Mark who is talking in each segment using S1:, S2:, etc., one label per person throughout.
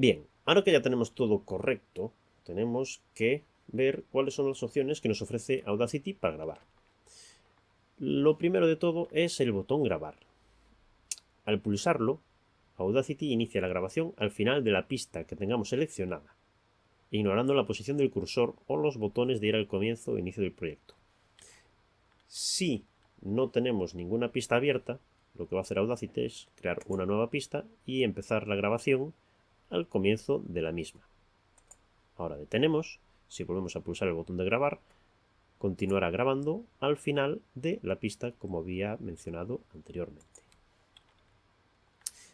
S1: Bien, ahora que ya tenemos todo correcto, tenemos que ver cuáles son las opciones que nos ofrece Audacity para grabar. Lo primero de todo es el botón grabar. Al pulsarlo, Audacity inicia la grabación al final de la pista que tengamos seleccionada, ignorando la posición del cursor o los botones de ir al comienzo o inicio del proyecto. Si no tenemos ninguna pista abierta, lo que va a hacer Audacity es crear una nueva pista y empezar la grabación al comienzo de la misma. Ahora detenemos, si volvemos a pulsar el botón de grabar, continuará grabando al final de la pista como había mencionado anteriormente.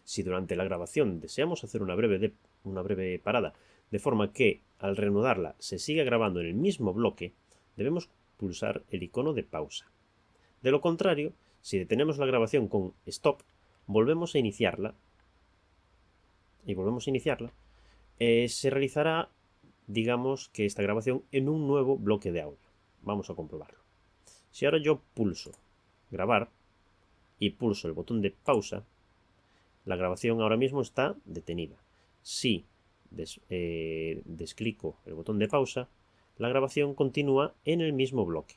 S1: Si durante la grabación deseamos hacer una breve, una breve parada, de forma que al reanudarla se siga grabando en el mismo bloque, debemos pulsar el icono de pausa. De lo contrario, si detenemos la grabación con Stop, volvemos a iniciarla y volvemos a iniciarla, eh, se realizará, digamos que esta grabación en un nuevo bloque de audio. Vamos a comprobarlo. Si ahora yo pulso grabar y pulso el botón de pausa, la grabación ahora mismo está detenida. Si eh, desclico el botón de pausa, la grabación continúa en el mismo bloque.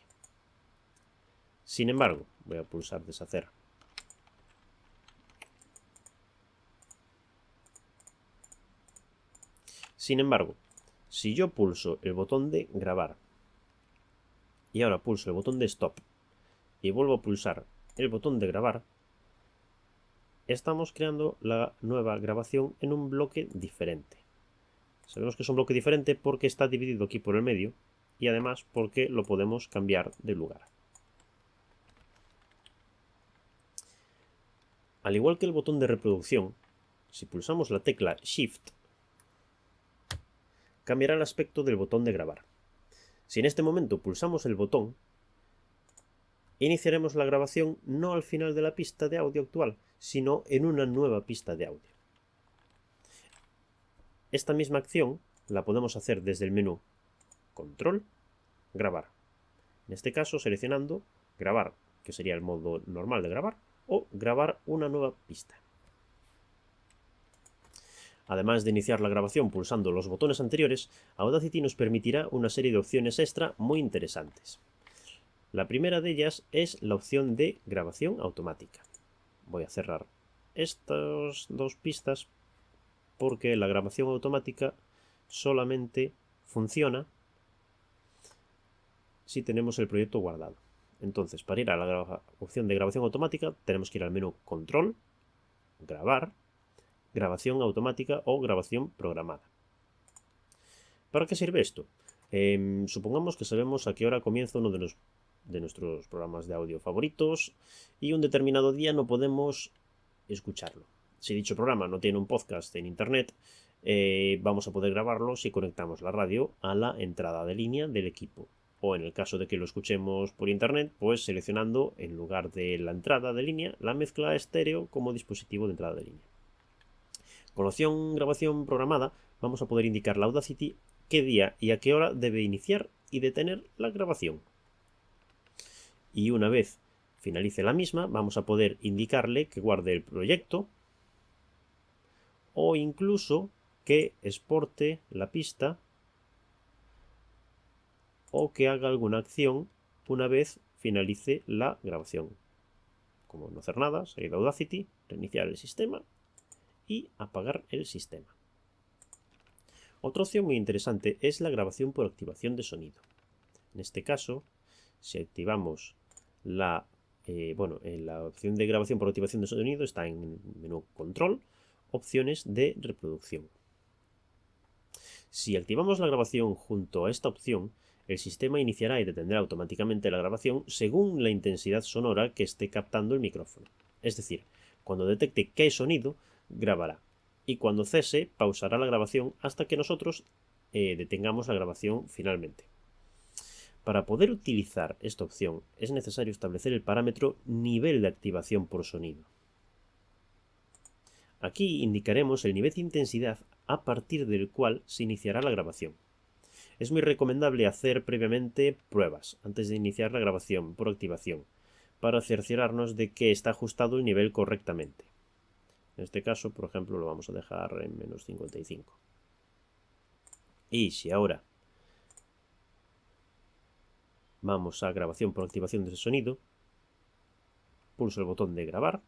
S1: Sin embargo, voy a pulsar deshacer Sin embargo, si yo pulso el botón de grabar y ahora pulso el botón de stop y vuelvo a pulsar el botón de grabar, estamos creando la nueva grabación en un bloque diferente. Sabemos que es un bloque diferente porque está dividido aquí por el medio y además porque lo podemos cambiar de lugar. Al igual que el botón de reproducción, si pulsamos la tecla Shift cambiará el aspecto del botón de grabar. Si en este momento pulsamos el botón, iniciaremos la grabación no al final de la pista de audio actual, sino en una nueva pista de audio. Esta misma acción la podemos hacer desde el menú Control, Grabar. En este caso seleccionando Grabar, que sería el modo normal de grabar, o Grabar una nueva pista. Además de iniciar la grabación pulsando los botones anteriores, Audacity nos permitirá una serie de opciones extra muy interesantes. La primera de ellas es la opción de grabación automática. Voy a cerrar estas dos pistas porque la grabación automática solamente funciona si tenemos el proyecto guardado. Entonces, para ir a la opción de grabación automática, tenemos que ir al menú Control, Grabar, grabación automática o grabación programada. ¿Para qué sirve esto? Em, supongamos que sabemos a qué hora comienza uno de, nuestros programas de audio favoritos y un determinado día no podemos escucharlo. Si dicho programa no tiene un podcast en internet, eh, vamos a poder grabarlo si conectamos la radio a la entrada de línea del equipo. O en el caso de que lo escuchemos por internet, pues seleccionando en lugar de la entrada de línea la mezcla estéreo como dispositivo de entrada de línea. Con la opción grabación programada vamos a poder indicar la Audacity qué día y a qué hora debe iniciar y detener la grabación. Y una vez finalice la misma, vamos a poder indicarle que guarde el proyecto o incluso que exporte la pista o que haga alguna acción una vez finalice la grabación. Como no hacer nada, salir de Audacity, reiniciar el sistema y apagar el sistema. Otra opción muy interesante es la grabación por activación de sonido. En este caso, si activamos la, eh, bueno, en la opción de grabación por activación de sonido está en menú control, opciones de reproducción. Si activamos la grabación junto a esta opción, el sistema iniciará y detendrá automáticamente la grabación según la intensidad sonora que esté captando el micrófono. Es decir, cuando detecte que hay sonido, grabará. Y cuando cese, pausará la grabación hasta que nosotros eh, detengamos la grabación finalmente. Para poder utilizar esta opción es necesario establecer el parámetro nivel de activación por sonido. Aquí indicaremos el nivel de intensidad a partir del cual se iniciará la grabación. Es muy recomendable hacer previamente pruebas antes de iniciar la grabación por activación, para cerciorarnos de que está ajustado el nivel correctamente. En este caso, por ejemplo, lo vamos a dejar en menos 55. Y si ahora vamos a grabación por activación de ese sonido, pulso el botón de grabar.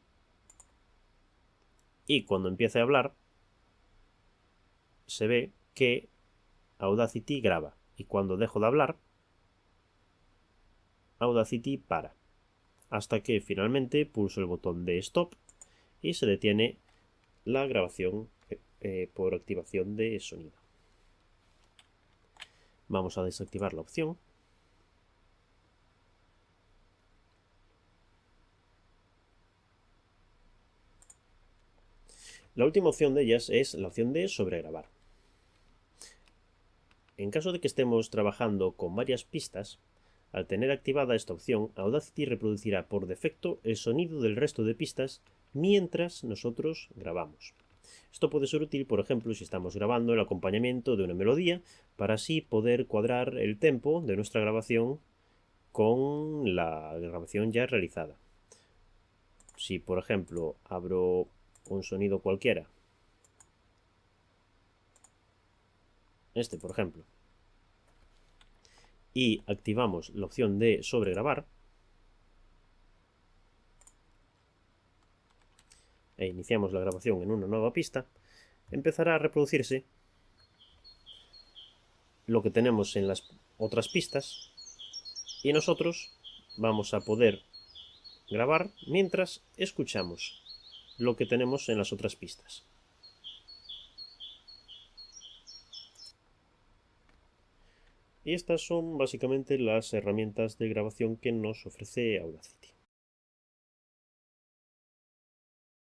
S1: Y cuando empiece a hablar se ve que Audacity graba. Y cuando dejo de hablar Audacity para. Hasta que finalmente pulso el botón de stop y se detiene la grabación eh, por activación de sonido. Vamos a desactivar la opción La última opción de ellas es la opción de sobregrabar. En caso de que estemos trabajando con varias pistas, al tener activada esta opción, Audacity reproducirá por defecto el sonido del resto de pistas mientras nosotros grabamos. Esto puede ser útil, por ejemplo, si estamos grabando el acompañamiento de una melodía, para así poder cuadrar el tempo de nuestra grabación con la grabación ya realizada. Si, por ejemplo, abro un sonido cualquiera. Este, por ejemplo. Y activamos la opción de sobregrabar. E iniciamos la grabación en una nueva pista. Empezará a reproducirse lo que tenemos en las otras pistas. Y nosotros vamos a poder grabar mientras escuchamos lo que tenemos en las otras pistas. Y estas son básicamente las herramientas de grabación que nos ofrece Audacity.